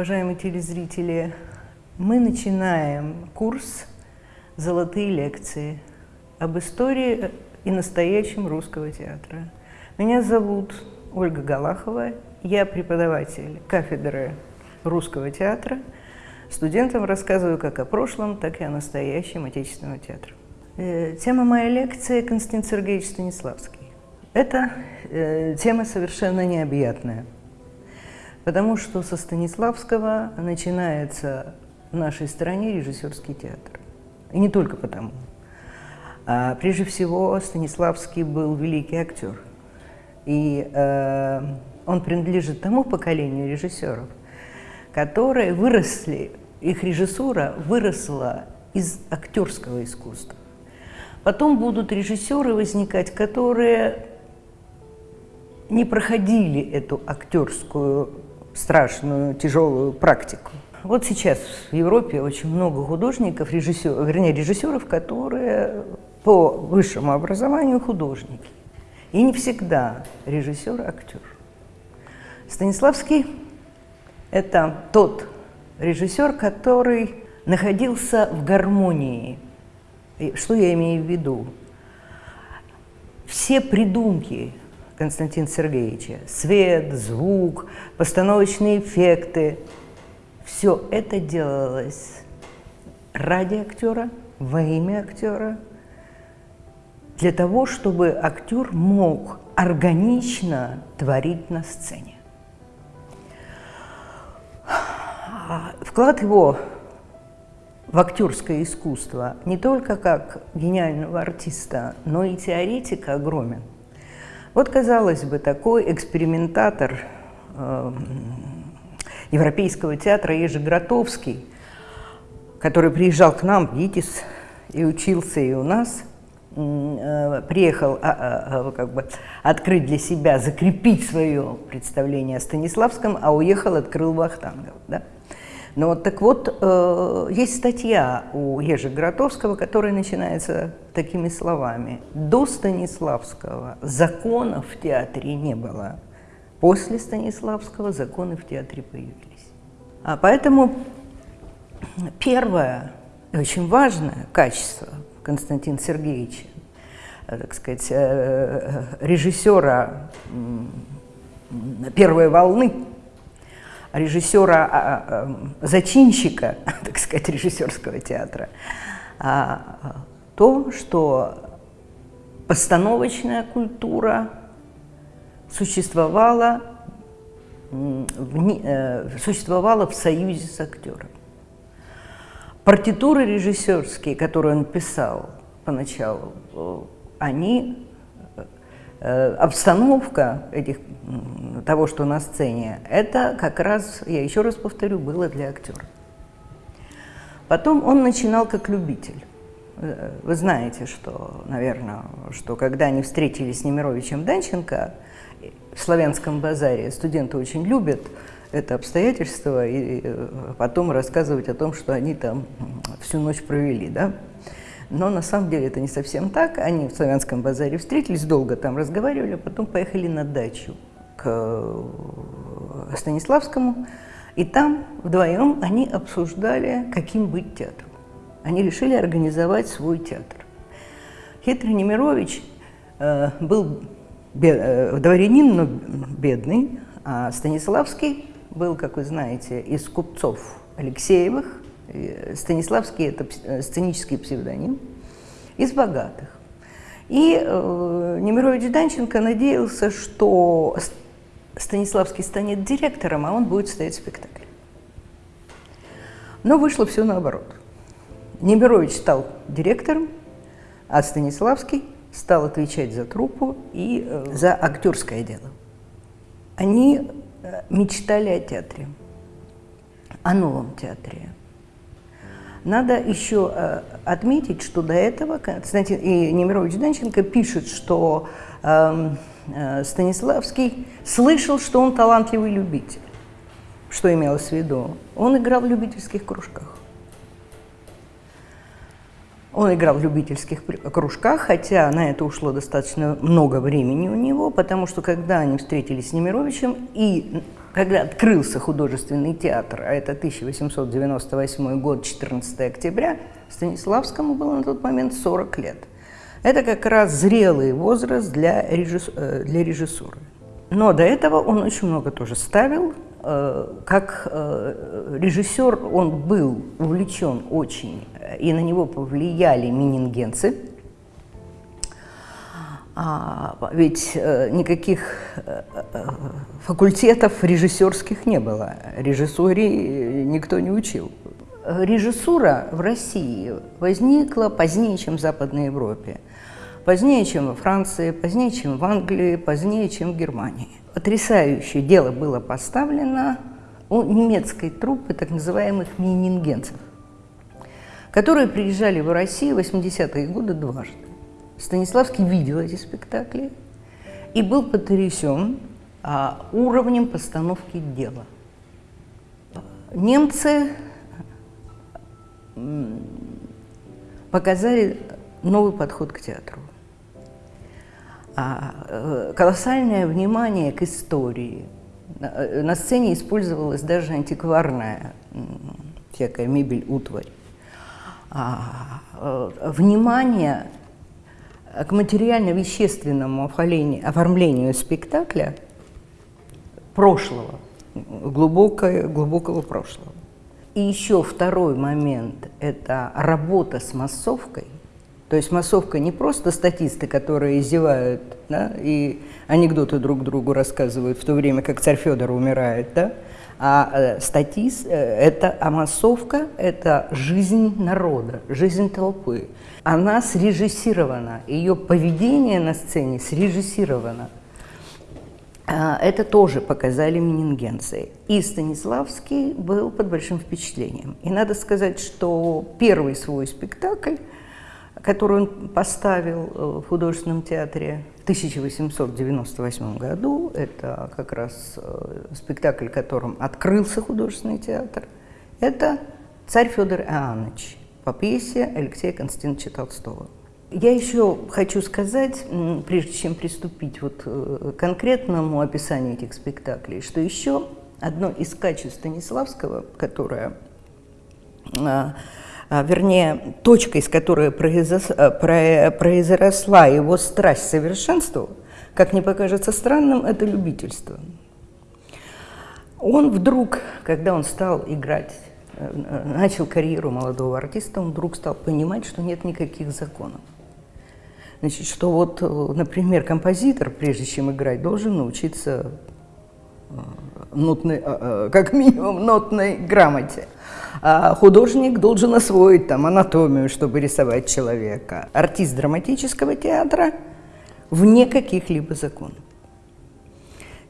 Уважаемые телезрители, мы начинаем курс «Золотые лекции» об истории и настоящем русского театра. Меня зовут Ольга Галахова, я преподаватель кафедры русского театра. Студентам рассказываю как о прошлом, так и о настоящем отечественного театра. Э, тема моей лекции – Константин Сергеевич Станиславский. Это э, тема совершенно необъятная – Потому что со Станиславского начинается в нашей стране режиссерский театр. И не только потому. А прежде всего, Станиславский был великий актер. И э, он принадлежит тому поколению режиссеров, которые выросли, их режиссура выросла из актерского искусства. Потом будут режиссеры возникать, которые не проходили эту актерскую страшную, тяжелую практику. Вот сейчас в Европе очень много художников, режиссеров, вернее, режиссеров, которые по высшему образованию художники. И не всегда режиссер – актер. Станиславский – это тот режиссер, который находился в гармонии. Что я имею в виду? Все придумки Константина Сергеевича. Свет, звук, постановочные эффекты. Все это делалось ради актера, во имя актера, для того, чтобы актер мог органично творить на сцене. Вклад его в актерское искусство не только как гениального артиста, но и теоретика огромен. Вот, казалось бы, такой экспериментатор э, Европейского театра Ежи Гротовский, который приезжал к нам в ГИТИС и учился и у нас, э, приехал а, а, а, как бы открыть для себя, закрепить свое представление о Станиславском, а уехал, открыл Вахтангов. Да? Но вот так вот, э, есть статья у Ежи Гротовского, которая начинается такими словами. До Станиславского законов в театре не было. После Станиславского законы в театре появились. А поэтому первое очень важное качество Константина Сергеевича, э, так сказать, э, режиссера первой волны режиссера-зачинщика, а, а, так сказать, режиссерского театра, а, то, что постановочная культура существовала в, э, существовала в союзе с актером. Партитуры режиссерские, которые он писал поначалу, они Э, обстановка этих, того, что на сцене, это как раз, я еще раз повторю, было для актера. Потом он начинал как любитель. Э, вы знаете, что, наверное, что когда они встретились с Немировичем Данченко в Славянском базаре, студенты очень любят это обстоятельство и э, потом рассказывать о том, что они там всю ночь провели, да? Но на самом деле это не совсем так. Они в Славянском базаре встретились, долго там разговаривали, а потом поехали на дачу к э, Станиславскому. И там вдвоем они обсуждали, каким быть театром. Они решили организовать свой театр. Хитрый Немирович э, был э, дворянин, но бедный, а Станиславский был, как вы знаете, из купцов Алексеевых, Станиславский – это э, сценический псевдоним, из богатых. И э, Немирович Данченко надеялся, что Станиславский станет директором, а он будет ставить спектакль. Но вышло все наоборот. Немирович стал директором, а Станиславский стал отвечать за труппу и э, за актерское дело. Они э, мечтали о театре, о новом театре, надо еще э, отметить, что до этого Константин и Немирович Данченко пишет, что эм, э, Станиславский слышал, что он талантливый любитель. Что имелось в виду? Он играл в любительских кружках. Он играл в любительских кружках, хотя на это ушло достаточно много времени у него, потому что когда они встретились с Немировичем и когда открылся художественный театр, а это 1898 год, 14 октября, Станиславскому было на тот момент 40 лет. Это как раз зрелый возраст для, режисс... Э, для режиссуры. Но до этого он очень много тоже ставил. Э, как э, режиссер он был увлечен очень, и на него повлияли минингенцы. А, ведь никаких факультетов режиссерских не было. Режиссуре никто не учил. Режиссура в России возникла позднее, чем в Западной Европе. Позднее, чем во Франции, позднее, чем в Англии, позднее, чем в Германии. Потрясающее дело было поставлено у немецкой труппы так называемых минингенцев, которые приезжали в Россию в 80-е годы дважды. Станиславский видел эти спектакли и был потрясен а, уровнем постановки дела. Немцы показали новый подход к театру. А, э, колоссальное внимание к истории. Э, на сцене использовалась даже антикварная всякая мебель, утварь. А, э, внимание к материально-вещественному оформлению спектакля прошлого, глубокое, глубокого прошлого. И еще второй момент – это работа с массовкой – то есть массовка не просто статисты, которые издевают да, и анекдоты друг другу рассказывают в то время, как царь Федор умирает, да, а э, статист, э, это, а массовка – это жизнь народа, жизнь толпы. Она срежиссирована, ее поведение на сцене срежиссировано. А, это тоже показали минингенцы. И Станиславский был под большим впечатлением. И надо сказать, что первый свой спектакль – которую он поставил э, в художественном театре в 1898 году. Это как раз э, спектакль, которым открылся художественный театр. Это «Царь Федор Иоаннович» по пьесе Алексея Константиновича Толстого. Я еще хочу сказать, прежде чем приступить вот э, к конкретному описанию этих спектаклей, что еще одно из качеств Станиславского, которое а, вернее, точкой, с которой произросла его страсть к совершенству, как не покажется странным, это любительство. Он вдруг, когда он стал играть, э, начал карьеру молодого артиста, он вдруг стал понимать, что нет никаких законов. Значит, что вот, например, композитор, прежде чем играть, должен научиться э, нотной, э, как минимум нотной грамоте. А художник должен освоить там анатомию, чтобы рисовать человека. Артист драматического театра вне каких-либо законов.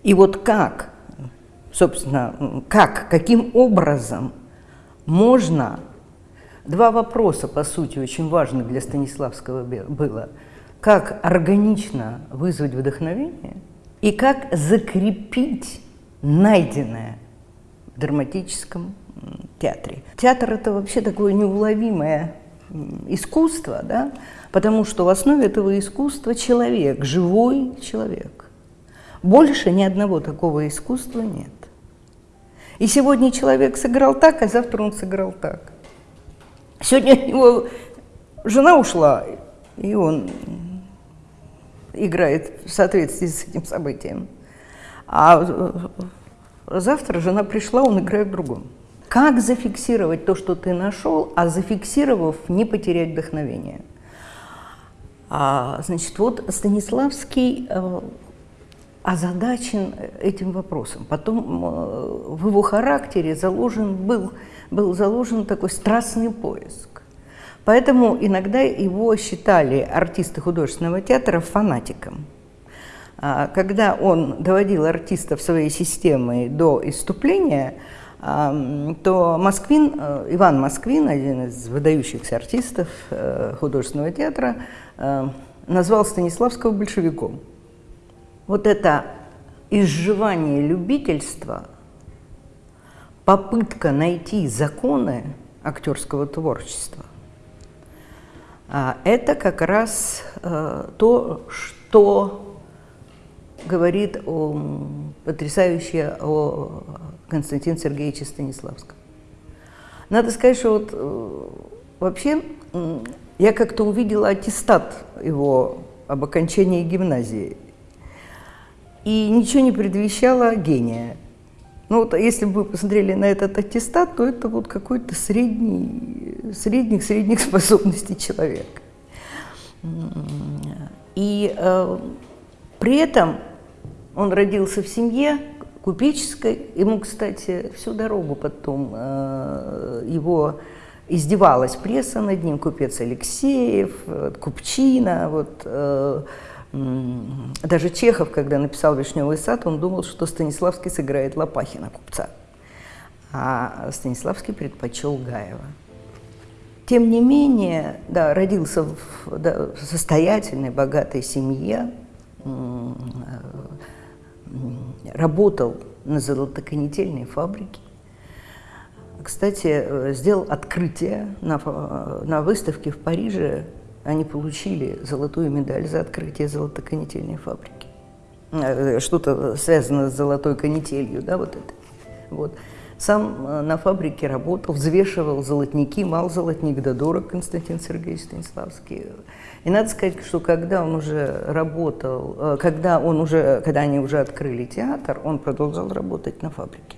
И вот как, собственно, как, каким образом можно... Два вопроса, по сути, очень важных для Станиславского было. Как органично вызвать вдохновение и как закрепить найденное в драматическом театре. Театр – это вообще такое неуловимое искусство, да? потому что в основе этого искусства человек, живой человек. Больше ни одного такого искусства нет. И сегодня человек сыграл так, а завтра он сыграл так. Сегодня его жена ушла, и он играет в соответствии с этим событием. А завтра жена пришла, он играет в другом. Как зафиксировать то, что ты нашел, а зафиксировав, не потерять вдохновение? А, значит, вот Станиславский э, озадачен этим вопросом. Потом э, в его характере заложен, был, был заложен такой страстный поиск. Поэтому иногда его считали артисты художественного театра фанатиком. А, когда он доводил артистов своей системой до иступления, то Москвин, э, Иван Москвин, один из выдающихся артистов э, художественного театра, э, назвал Станиславского большевиком. Вот это изживание любительства, попытка найти законы актерского творчества, А это как раз то, что говорит о, потрясающе о Константине Сергеевиче Станиславском. Надо сказать, что вот э, вообще я как-то увидела аттестат его об окончании гимназии. И ничего не предвещало гения. Ну вот если бы вы посмотрели на этот аттестат, то это вот какой-то средний, средних-средних способностей человека. И э, при этом он родился в семье купеческой. Ему, кстати, всю дорогу потом э, его издевалась пресса над ним, купец Алексеев, э, Купчина, вот, э, даже Чехов, когда написал «Вишневый сад», он думал, что Станиславский сыграет Лопахина, купца, а Станиславский предпочел Гаева. Тем не менее, да, родился в да, состоятельной, богатой семье, работал на золотоконетельной фабрике, кстати, э, сделал открытие на, э, на выставке в Париже. Они получили золотую медаль за открытие золотоконетельной фабрики. Э, что-то связано с золотой канителью, да, вот это. Вот. Сам на фабрике работал, взвешивал золотники, мал золотник да дорог Константин Сергеевич Станиславский. И надо сказать, что когда он уже работал, когда, он уже, когда они уже открыли театр, он продолжал работать на фабрике.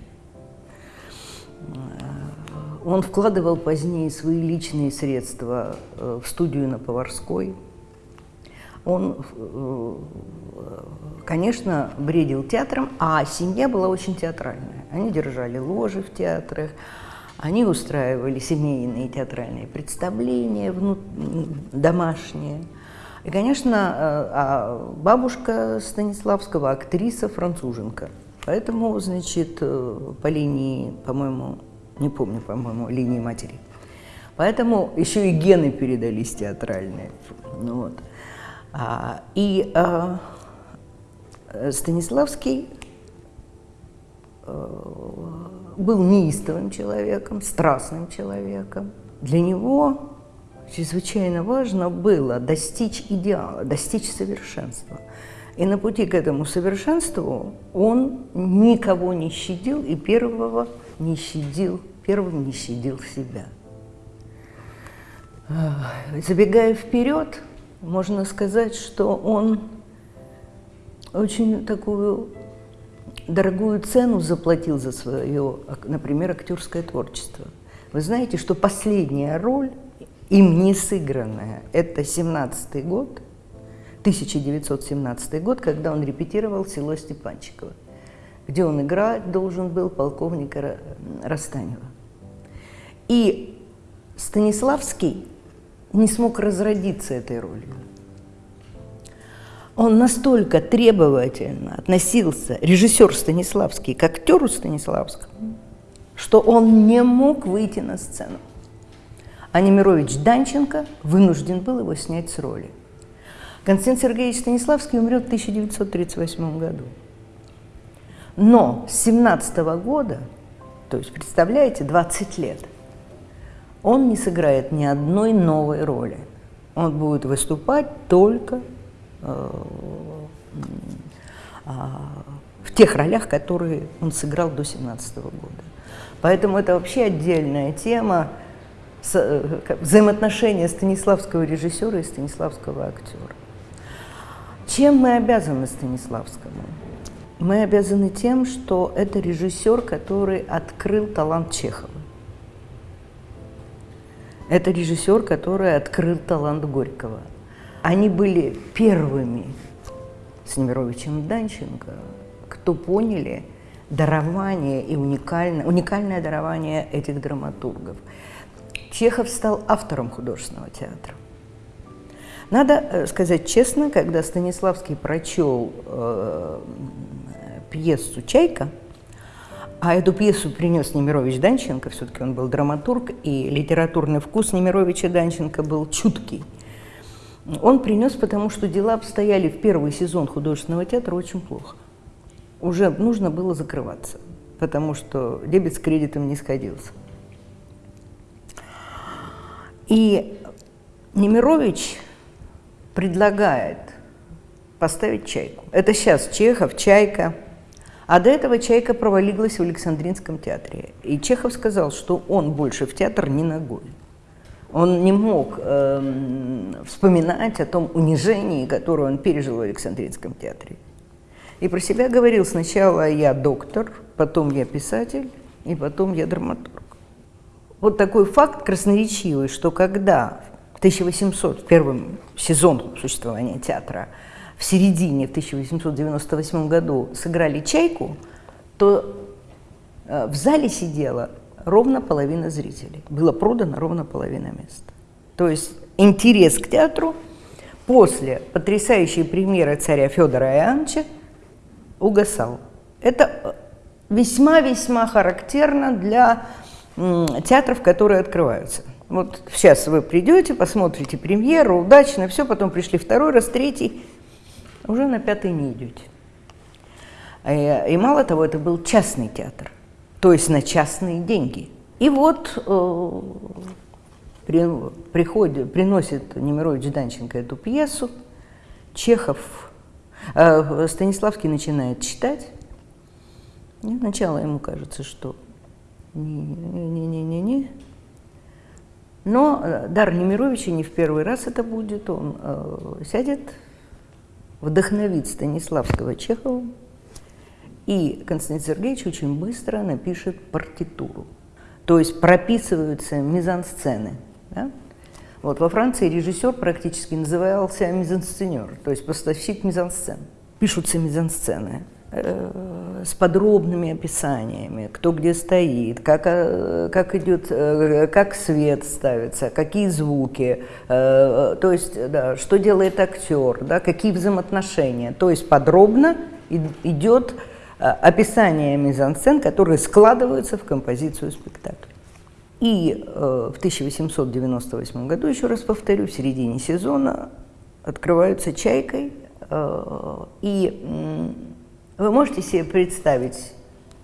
Он вкладывал позднее свои личные средства э, в студию на Поварской. Он, э, конечно, бредил театром, а семья была очень театральная. Они держали ложи в театрах, они устраивали семейные театральные представления домашние. И, конечно, э, а бабушка Станиславского актриса француженка. Поэтому, значит, по линии, по-моему, не помню, по-моему, линии матери. Поэтому еще и гены передались театральные. Ну, вот. а, и а, Станиславский был неистовым человеком, страстным человеком. Для него чрезвычайно важно было достичь идеала, достичь совершенства. И на пути к этому совершенству он никого не щадил и первого не щадил, первым не щадил себя. Забегая вперед, можно сказать, что он очень такую дорогую цену заплатил за свое, например, актерское творчество. Вы знаете, что последняя роль, им не сыгранная, это 17-й год, 1917 год, когда он репетировал село Степанчиково где он играть должен был полковника Растанева. И Станиславский не смог разродиться этой ролью. Он настолько требовательно относился, режиссер Станиславский, к актеру Станиславскому, что он не мог выйти на сцену. А Немирович Данченко вынужден был его снять с роли. Константин Сергеевич Станиславский умрет в 1938 году. Но с 17 -го года, то есть, представляете, 20 лет, он не сыграет ни одной новой роли. Он будет выступать только в тех ролях, которые он сыграл до 17 -го года. Поэтому это вообще отдельная тема э, взаимоотношения станиславского режиссера и станиславского актера. Чем мы обязаны Станиславскому? Мы обязаны тем, что это режиссер, который открыл талант Чехова. Это режиссер, который открыл талант Горького. Они были первыми с Немировичем Данченко, кто поняли дарование и уникальное, уникальное дарование этих драматургов. Чехов стал автором художественного театра. Надо э, сказать честно, когда Станиславский прочел э, пьесу «Чайка», а эту пьесу принес Немирович Данченко, все-таки он был драматург, и литературный вкус Немировича Данченко был чуткий. Он принес, потому что дела обстояли в первый сезон художественного театра очень плохо. Уже нужно было закрываться, потому что дебет с кредитом не сходился. И Немирович предлагает поставить «Чайку». Это сейчас Чехов, «Чайка». А до этого «Чайка» провалилась в Александринском театре. И Чехов сказал, что он больше в театр не ногой. Он не мог э, вспоминать о том унижении, которое он пережил в Александринском театре. И про себя говорил сначала я доктор, потом я писатель, и потом я драматург. Вот такой факт красноречивый, что когда в 1800, в первом сезон существования театра, в середине, в 1898 году сыграли «Чайку», то э, в зале сидела ровно половина зрителей. Было продано ровно половина мест. То есть интерес к театру после потрясающей премьеры царя Федора Иоанновича угасал. Это весьма-весьма характерно для театров, которые открываются. Вот сейчас вы придете, посмотрите премьеру, удачно, все, потом пришли второй раз, третий, уже на пятый не идете. Э, и мало того, это был частный театр то есть на частные деньги. И вот э, при, приходит, приносит Немирович Данченко эту пьесу, Чехов, э, Станиславский начинает читать, и сначала ему кажется, что не-не-не-не-не, но э, дар Немировича не в первый раз это будет, он э, сядет, вдохновит Станиславского Чехова, и Константин Сергеевич очень быстро напишет партитуру. То есть прописываются мизансцены. Да? Вот во Франции режиссер практически назывался мизансценер, то есть поставщик мизансцен. Пишутся мизансцены э, с подробными описаниями, кто где стоит, как, э, как идет, э, как свет ставится, какие звуки, то есть да, что делает актер, да, какие взаимоотношения. То есть подробно идет описания мизансцен, которые складываются в композицию спектакля. И э, в 1898 году, еще раз повторю, в середине сезона открываются «Чайкой», э, и э, вы можете себе представить,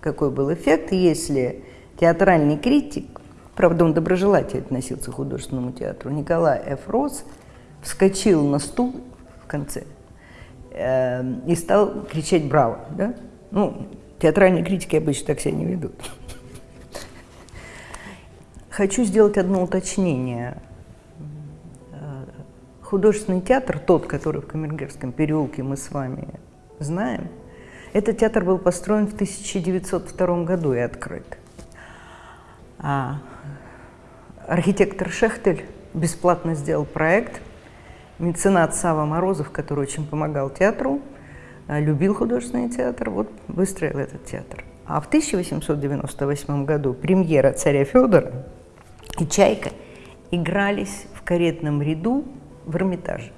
какой был эффект, если театральный критик, правда, он доброжелательно относился к художественному театру, Николай Ф. Рос, вскочил на стул в конце э, и стал кричать «Браво!» да? Ну, театральные критики обычно так себя не ведут. Хочу сделать одно уточнение. Художественный театр, тот, который в Камергерском переулке мы с вами знаем, этот театр был построен в 1902 году и открыт. А архитектор Шехтель бесплатно сделал проект. Меценат Сава Морозов, который очень помогал театру, любил художественный театр, вот выстроил этот театр. А в 1898 году премьера царя Федора и «Чайка» игрались в каретном ряду в Эрмитаже.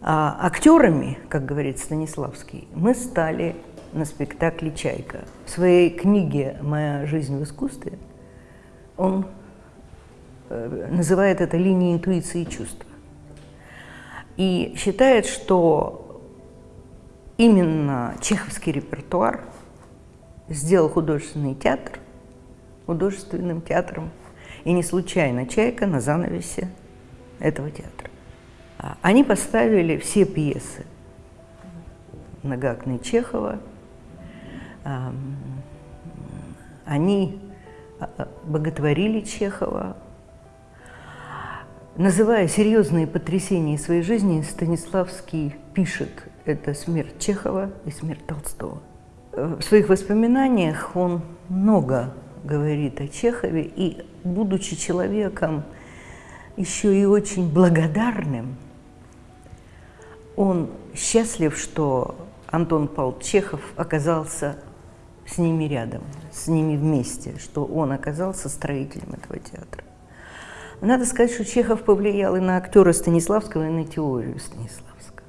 А актерами, как говорит Станиславский, мы стали на спектакле «Чайка». В своей книге «Моя жизнь в искусстве» он э, называет это линией интуиции и чувств и считает, что именно чеховский репертуар сделал художественный театр художественным театром. И не случайно «Чайка» на занавесе этого театра. А, они поставили все пьесы многоактные Чехова. Они а, боготворили Чехова, Называя серьезные потрясения своей жизни, Станиславский пишет «Это смерть Чехова и смерть Толстого». В своих воспоминаниях он много говорит о Чехове, и, будучи человеком еще и очень благодарным, он счастлив, что Антон Павлович Чехов оказался с ними рядом, с ними вместе, что он оказался строителем этого театра. Надо сказать, что Чехов повлиял и на актера Станиславского, и на теорию Станиславского.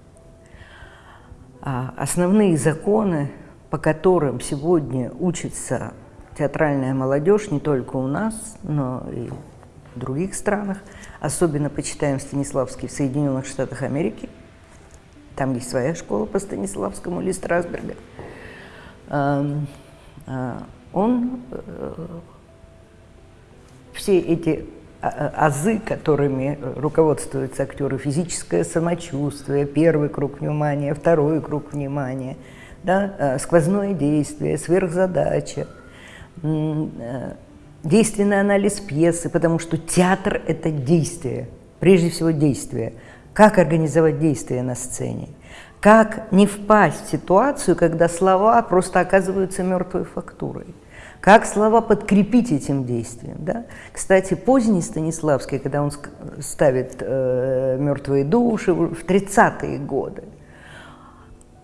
А основные законы, по которым сегодня учится театральная молодежь не только у нас, но и в других странах, особенно почитаем Станиславский в Соединенных Штатах Америки, там есть своя школа по Станиславскому или Страсберга, а, он э, все эти азы, которыми руководствуются актеры, физическое самочувствие, первый круг внимания, второй круг внимания, да, а, сквозное действие, сверхзадача, действенный анализ пьесы, потому что театр – это действие, прежде всего действие. Как организовать действие на сцене? Как не впасть в ситуацию, когда слова просто оказываются мертвой фактурой? Как слова подкрепить этим действием? Да? Кстати, поздний Станиславский, когда он ставит э, «Мертвые души» в 30-е годы,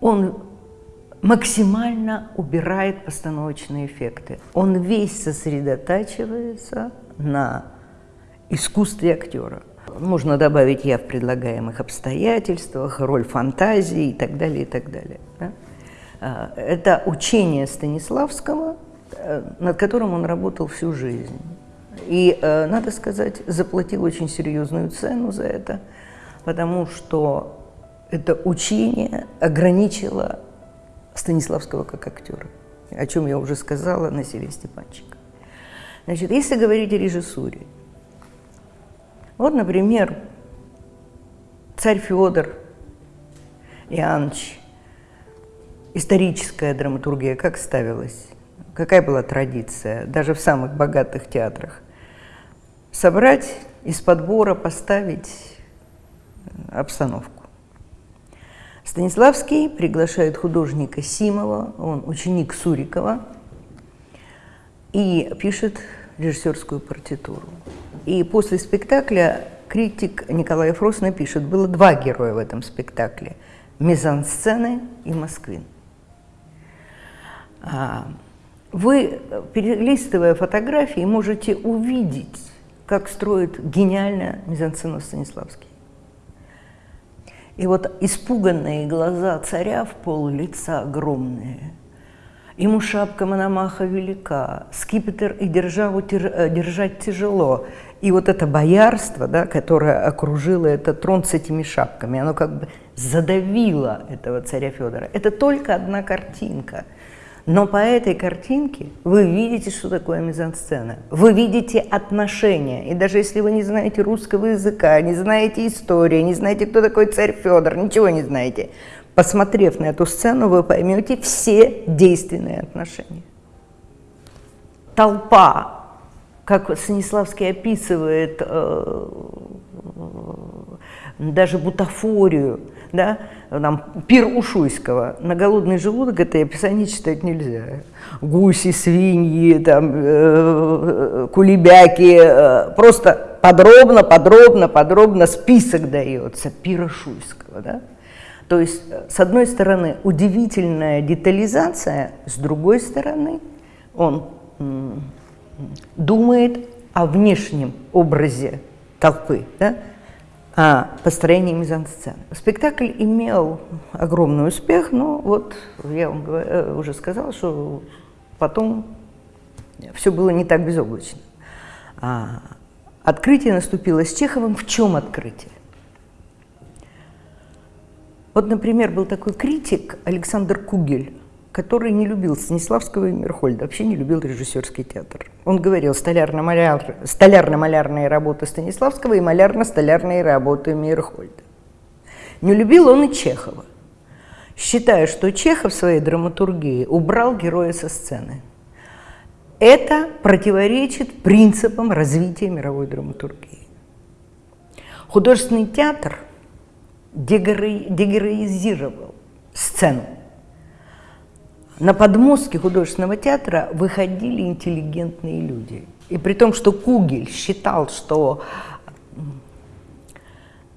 он максимально убирает постановочные эффекты. Он весь сосредотачивается на искусстве актера. Можно добавить «я» в предлагаемых обстоятельствах, роль фантазии и так далее, и так далее. Да? А, это учение Станиславского, э, над которым он работал всю жизнь. И, э, надо сказать, заплатил очень серьезную цену за это, потому что это учение ограничило Станиславского как актера, о чем я уже сказала на Селе Степанчика. Значит, если говорить о режиссуре, вот, например, царь Федор Иоаннович, историческая драматургия как ставилась? Какая была традиция, даже в самых богатых театрах? Собрать из подбора, поставить обстановку. Станиславский приглашает художника Симова, он ученик Сурикова, и пишет режиссерскую партитуру. И после спектакля критик Николай Фрос напишет, было два героя в этом спектакле – мизансцены и Москвин. Вы, перелистывая фотографии, можете увидеть, как строит гениально мизансцену Станиславский. И вот испуганные глаза царя в пол лица огромные. Ему шапка Мономаха велика, скипетр и державу э, держать тяжело. И вот это боярство, да, которое окружило этот трон с этими шапками, оно как бы задавило этого царя Федора. Это только одна картинка – но по этой картинке вы видите, что такое мизансцена. Вы видите отношения. И даже если вы не знаете русского языка, не знаете истории, не знаете, кто такой царь Федор, ничего не знаете, посмотрев на эту сцену, вы поймете все действенные отношения. Толпа, как Станиславский описывает э, даже бутафорию, да, там, пир Ушуйского. На голодный желудок это описание читать нельзя. Гуси, свиньи, там, э, кулебяки, э, просто подробно, подробно, подробно список дается пира Ушуйского. Да? То есть, с одной стороны, удивительная детализация, с другой стороны, он думает о внешнем образе толпы. Да? О построении мизансцены. Спектакль имел огромный успех, но вот я вам э, уже сказала, что потом все было не так безоблачно. А открытие наступило с Чеховым. В чем открытие? Вот, например, был такой критик Александр Кугель, который не любил Станиславского и Мерхольда, вообще не любил режиссерский театр. Он говорил, столярно-малярные столяр работы Станиславского и малярно-столярные работы Мирхольда. Не любил он и Чехова, считая, что Чехов в своей драматургии убрал героя со сцены. Это противоречит принципам развития мировой драматургии. Художественный театр дегероизировал сцену на подмостке художественного театра выходили интеллигентные люди. И при том, что Кугель считал, что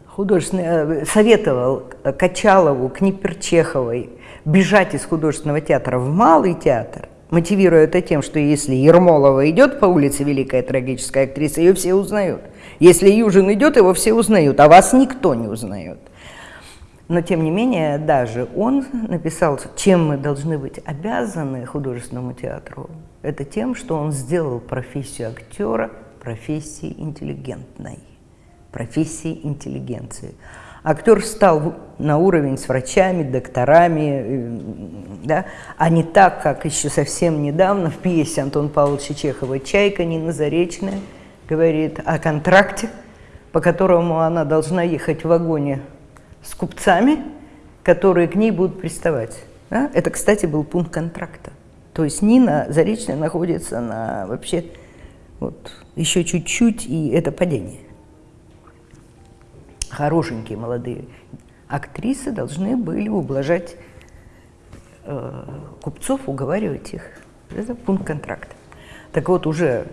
художественный, э, советовал Качалову, Книперчеховой бежать из художественного театра в малый театр, мотивируя это тем, что если Ермолова идет по улице, великая трагическая актриса, ее все узнают. Если Южин идет, его все узнают, а вас никто не узнает. Но, тем не менее, даже он написал, чем мы должны быть обязаны художественному театру. Это тем, что он сделал профессию актера профессией интеллигентной, профессией интеллигенции. Актер встал на уровень с врачами, докторами, э, да, а не так, как еще совсем недавно в пьесе Антона Павловича Чехова «Чайка» Нина Заречная говорит о контракте, по которому она должна ехать в вагоне с купцами, которые к ней будут приставать. Да? Это, кстати, был пункт контракта. То есть Нина Заречная находится на вообще вот, еще чуть-чуть, и это падение. Хорошенькие молодые актрисы должны были ублажать э, купцов, уговаривать их. Это пункт контракта. Так вот, уже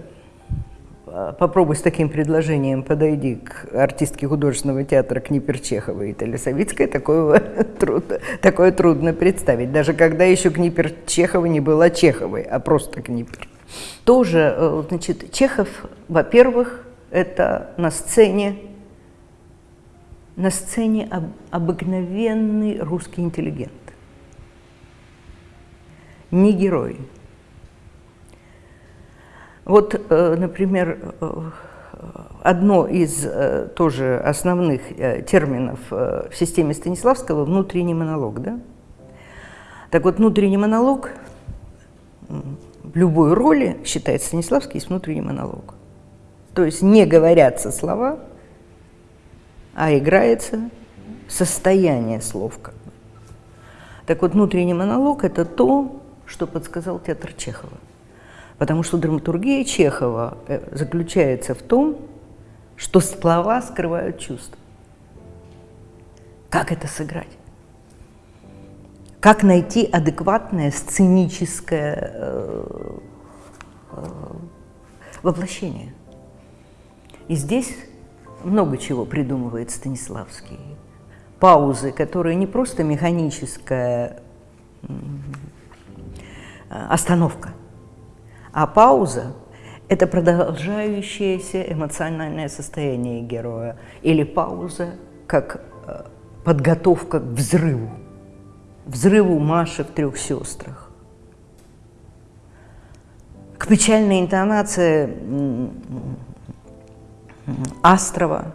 попробуй с таким предложением подойди к артистке художественного театра Книпер Чеховой или Савицкой, такое, трудно, такое трудно представить. Даже когда еще Книпер Чехова не была Чеховой, а просто Книпер. Тоже, э, значит, Чехов, во-первых, это на сцене, на сцене об, обыкновенный русский интеллигент. Не герой. Вот, э, например, э, одно из тоже основных терминов в системе Станиславского – внутренний монолог. Да? Так вот, внутренний монолог в любой роли, считает Станиславский, есть внутренний монолог. То есть не говорятся слова, а играется состояние слов. Так вот, внутренний монолог – это то, что подсказал театр Чехова. Потому что драматургия Чехова э, заключается в том, что слова скрывают чувства. Как это сыграть? как найти адекватное сценическое э, э, воплощение. И здесь много чего придумывает Станиславский. Паузы, которые не просто механическая остановка, а пауза – это продолжающееся эмоциональное состояние героя или пауза как э, подготовка к взрыву взрыву Маши в трех сестрах, к печальной интонации Астрова,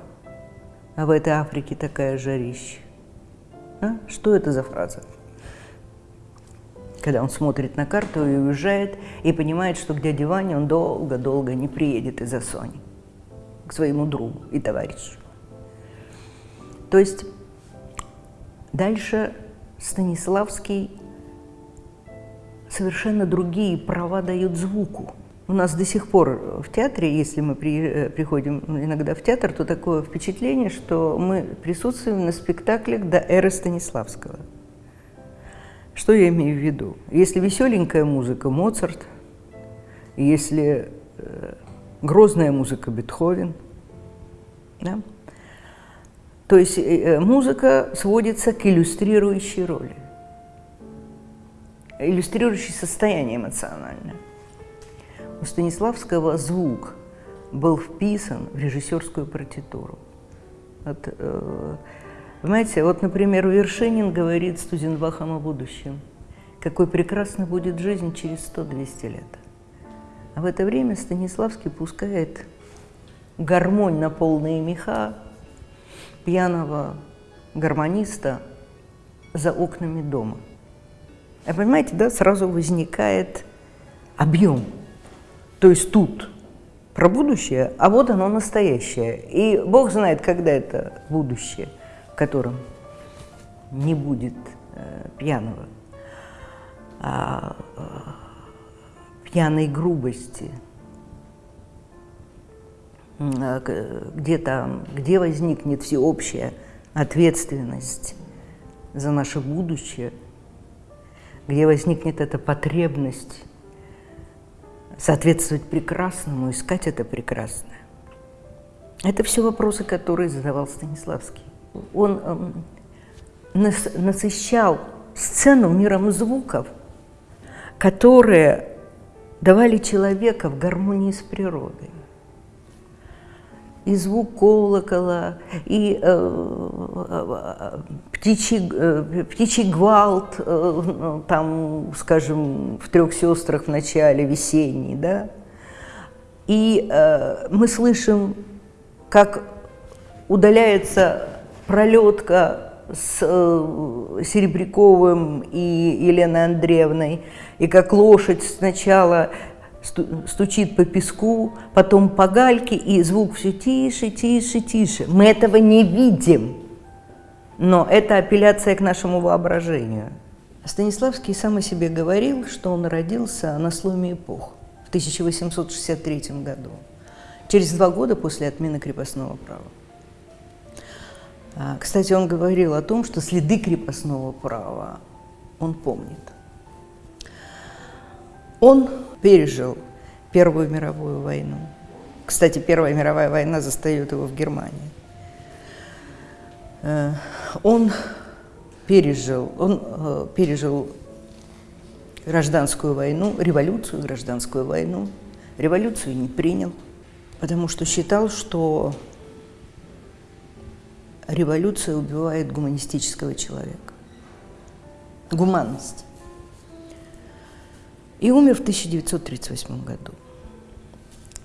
а в этой Африке такая жарища. А? Что это за фраза? Когда он смотрит на карту и уезжает, и понимает, что к дяде Ване он долго-долго не приедет из-за Сони, к своему другу и товарищу. То есть дальше Станиславский совершенно другие права дает звуку. У нас до сих пор в театре, если мы при, э, приходим иногда в театр, то такое впечатление, что мы присутствуем на спектаклях до эры Станиславского. Что я имею в виду? Если веселенькая музыка – Моцарт, если э, грозная музыка – Бетховен, да? То есть э, э, музыка сводится к иллюстрирующей роли, иллюстрирующей состояние эмоциональное. У Станиславского звук был вписан в режиссерскую партитуру. Вот, э, понимаете, вот, например, Вершинин говорит с Тузенбахом о будущем. Какой прекрасна будет жизнь через 100-200 лет. А в это время Станиславский пускает гармонь на полные меха, пьяного гармониста за окнами дома. А понимаете, да, сразу возникает объем. То есть тут про будущее, а вот оно настоящее. И Бог знает, когда это будущее, в котором не будет э, пьяного, а, э, пьяной грубости, а, где там, где возникнет всеобщая ответственность за наше будущее, где возникнет эта потребность соответствовать прекрасному, искать это прекрасное. Это все вопросы, которые задавал Станиславский. Он эм, насыщал сцену миром звуков, которые давали человека в гармонии с природой и звук колокола, и э, птичий, э, птичий гвалт, э, ну, там, скажем, в трех сестрах в начале, весенний, да. И э, мы слышим, как удаляется пролетка с э, Серебряковым и Еленой Андреевной, и как лошадь сначала стучит по песку, потом по гальке, и звук все тише, тише, тише. Мы этого не видим, но это апелляция к нашему воображению. Станиславский сам о себе говорил, что он родился на сломе эпох в 1863 году, через два года после отмены крепостного права. А, кстати, он говорил о том, что следы крепостного права он помнит. Он пережил Первую мировую войну. Кстати, Первая мировая война застает его в Германии. Э, он пережил, он э, пережил гражданскую войну, революцию, гражданскую войну. Революцию не принял, потому что считал, что революция убивает гуманистического человека. Гуманность. И умер в 1938 году.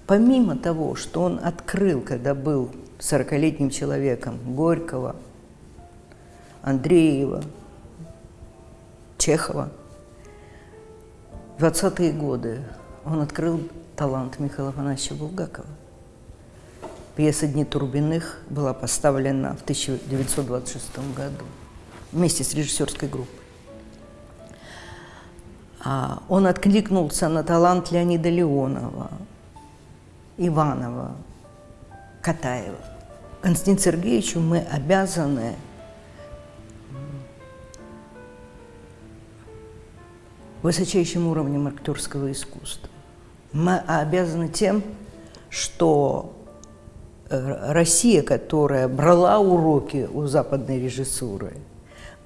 Помимо того, что он открыл, когда был 40-летним человеком, Горького, Андреева, Чехова, в 20-е годы он открыл талант Михаила Афанасьевича Булгакова. Пьеса «Дни Турбиных» была поставлена в 1926 году вместе с режиссерской группой. А он откликнулся на талант Леонида Леонова, Иванова, Катаева. Константину Сергеевичу мы обязаны высочайшим уровнем актерского искусства. Мы обязаны тем, что Россия, которая брала уроки у западной режиссуры,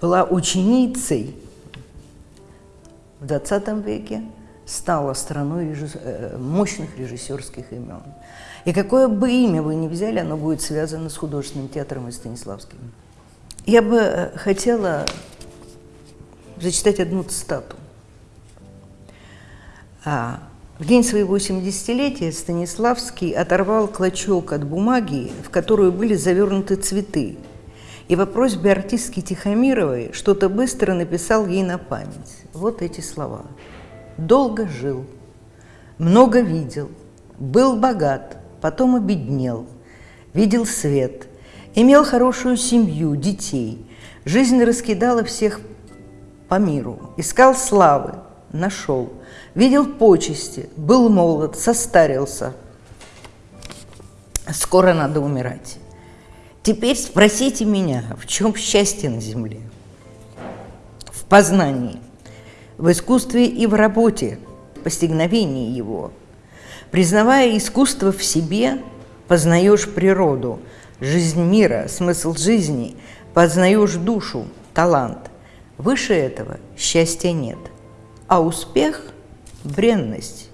была ученицей в 20 веке, стала страной режисс... Э, мощных режиссерских имен. И какое бы имя вы ни взяли, оно будет связано с художественным театром и Станиславским. Я бы э, хотела зачитать одну цитату. А, в день своего 70-летия Станиславский оторвал клочок от бумаги, в которую были завернуты цветы, и по просьбе артистки Тихомировой что-то быстро написал ей на память. Вот эти слова. «Долго жил, много видел, был богат, потом обеднел, видел свет, имел хорошую семью, детей, жизнь раскидала всех по миру, искал славы, нашел, видел почести, был молод, состарился. Скоро надо умирать. Теперь спросите меня, в чем счастье на земле? В познании, в искусстве и в работе, постигновении его. Признавая искусство в себе, познаешь природу, жизнь мира, смысл жизни, познаешь душу, талант. Выше этого счастья нет. А успех – бренность.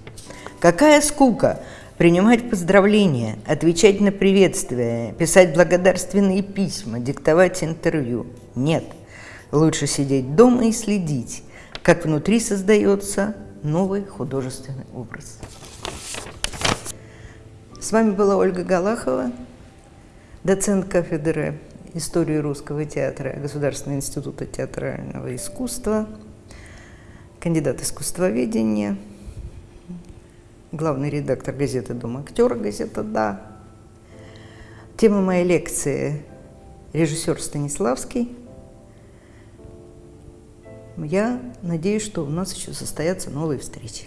Какая скука – принимать поздравления, отвечать на приветствия, писать благодарственные письма, диктовать интервью. Нет, лучше сидеть дома и следить, как внутри создается новый художественный образ. С вами была Ольга Галахова, доцент кафедры истории русского театра Государственного института театрального искусства, кандидат искусствоведения – главный редактор газеты «Дом актера», газета «Да». Тема моей лекции – режиссер Станиславский. Я надеюсь, что у нас еще состоятся новые встречи.